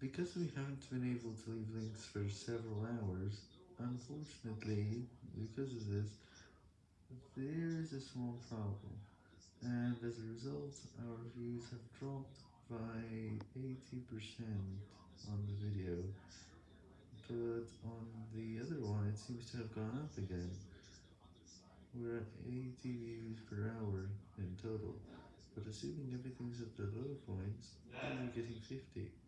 Because we haven't been able to leave links for several hours, unfortunately, because of this, there is a small problem, and as a result, our views have dropped by 80% on the video, but on the other one it seems to have gone up again. We're at 80 views per hour in total, but assuming everything's at the low points, we're getting 50.